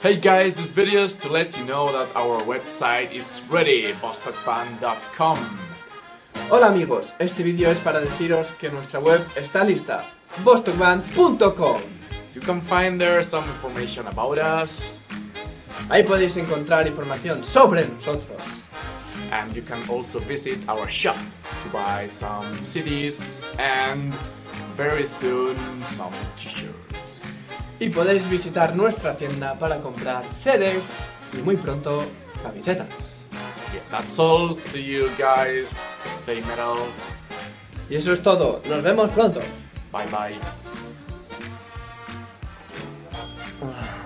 Hey guys, this video is to let you know that our website is ready, bostockband.com. Hola amigos, este vídeo es para deciros que nuestra web está lista, bostockband.com You can find there some information about us, Ahí podéis encontrar información sobre nosotros and you can also visit our shop to buy some CDs and very soon some t-shirts. y podéis visitar nuestra tienda para comprar CDs y muy pronto camisetas. Y eso es todo. Nos vemos pronto. Bye bye. Ah.